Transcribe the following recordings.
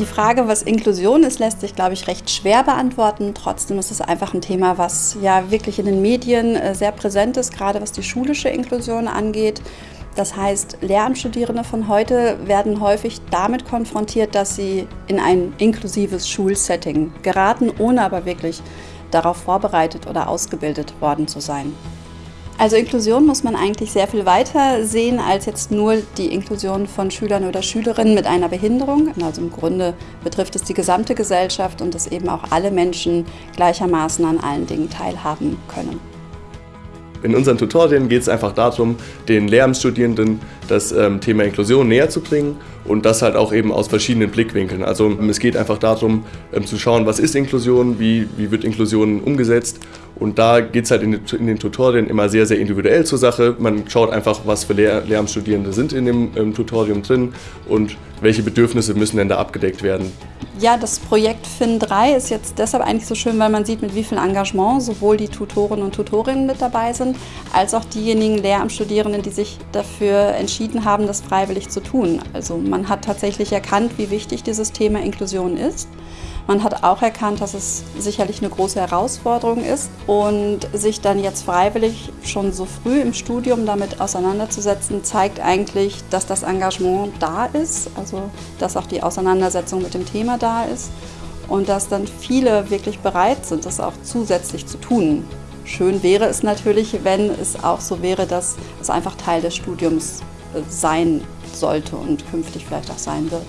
Die Frage, was Inklusion ist, lässt sich, glaube ich, recht schwer beantworten. Trotzdem ist es einfach ein Thema, was ja wirklich in den Medien äh, sehr präsent ist, gerade was die schulische Inklusion angeht. Das heißt, Lehramtsstudierende von heute werden häufig damit konfrontiert, dass sie in ein inklusives Schulsetting geraten, ohne aber wirklich darauf vorbereitet oder ausgebildet worden zu sein. Also Inklusion muss man eigentlich sehr viel weiter sehen als jetzt nur die Inklusion von Schülern oder Schülerinnen mit einer Behinderung. Also im Grunde betrifft es die gesamte Gesellschaft und dass eben auch alle Menschen gleichermaßen an allen Dingen teilhaben können. In unseren Tutorien geht es einfach darum, den Lehramtsstudierenden das ähm, Thema Inklusion näher zu bringen und das halt auch eben aus verschiedenen Blickwinkeln. Also es geht einfach darum ähm, zu schauen, was ist Inklusion, wie, wie wird Inklusion umgesetzt und da geht es halt in den, in den, Tutorien immer sehr, sehr individuell zur Sache. Man schaut einfach, was für Lehr Lehramtsstudierende sind in dem ähm, Tutorium drin und welche Bedürfnisse müssen denn da abgedeckt werden. Ja, das Projekt FIN3 ist jetzt deshalb eigentlich so schön, weil man sieht, mit wie viel Engagement sowohl die Tutoren und Tutorinnen mit dabei sind, als auch diejenigen Lehramtsstudierenden, die sich dafür entschieden haben, das freiwillig zu tun. Also man hat tatsächlich erkannt, wie wichtig dieses Thema Inklusion ist. Man hat auch erkannt, dass es sicherlich eine große Herausforderung ist und sich dann jetzt freiwillig schon so früh im Studium damit auseinanderzusetzen, zeigt eigentlich, dass das Engagement da ist, also dass auch die Auseinandersetzung mit dem Thema da ist und dass dann viele wirklich bereit sind, das auch zusätzlich zu tun. Schön wäre es natürlich, wenn es auch so wäre, dass es einfach Teil des Studiums äh, sein sollte und künftig vielleicht auch sein wird.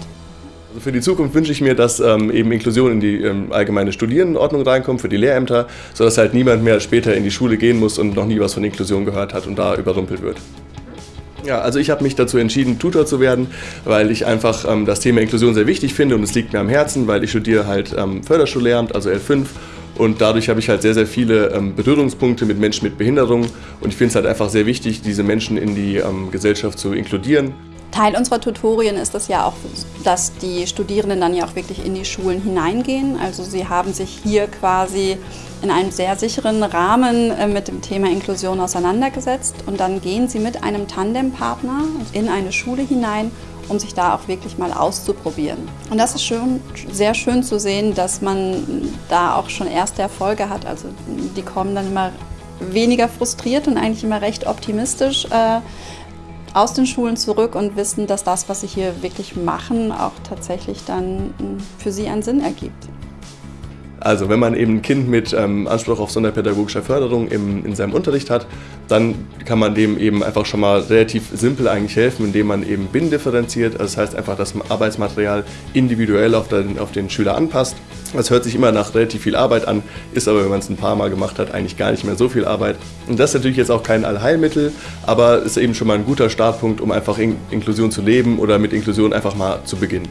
Also für die Zukunft wünsche ich mir, dass ähm, eben Inklusion in die ähm, allgemeine Studierendenordnung reinkommt für die Lehrämter, sodass halt niemand mehr später in die Schule gehen muss und noch nie was von Inklusion gehört hat und da überrumpelt wird. Ja, also ich habe mich dazu entschieden, Tutor zu werden, weil ich einfach ähm, das Thema Inklusion sehr wichtig finde und es liegt mir am Herzen, weil ich studiere halt ähm, Förderschullehramt, also L5 und dadurch habe ich halt sehr, sehr viele ähm, Berührungspunkte mit Menschen mit Behinderung und ich finde es halt einfach sehr wichtig, diese Menschen in die ähm, Gesellschaft zu inkludieren. Teil unserer Tutorien ist es ja auch, dass die Studierenden dann ja auch wirklich in die Schulen hineingehen. Also sie haben sich hier quasi in einem sehr sicheren Rahmen äh, mit dem Thema Inklusion auseinandergesetzt und dann gehen sie mit einem Tandempartner in eine Schule hinein, um sich da auch wirklich mal auszuprobieren. Und das ist schön, sehr schön zu sehen, dass man da auch schon erste Erfolge hat. Also die kommen dann immer weniger frustriert und eigentlich immer recht optimistisch äh, aus den Schulen zurück und wissen, dass das, was sie hier wirklich machen, auch tatsächlich dann hm, für sie einen Sinn ergibt. Also wenn man eben ein Kind mit ähm, Anspruch auf sonderpädagogischer Förderung im, in seinem Unterricht hat, dann kann man dem eben einfach schon mal relativ simpel eigentlich helfen, indem man eben binnendifferenziert. Also das heißt einfach das Arbeitsmaterial individuell auf den, auf den Schüler anpasst. Das hört sich immer nach relativ viel Arbeit an, ist aber, wenn man es ein paar Mal gemacht hat, eigentlich gar nicht mehr so viel Arbeit. Und das ist natürlich jetzt auch kein Allheilmittel, aber ist eben schon mal ein guter Startpunkt, um einfach in Inklusion zu leben oder mit Inklusion einfach mal zu beginnen.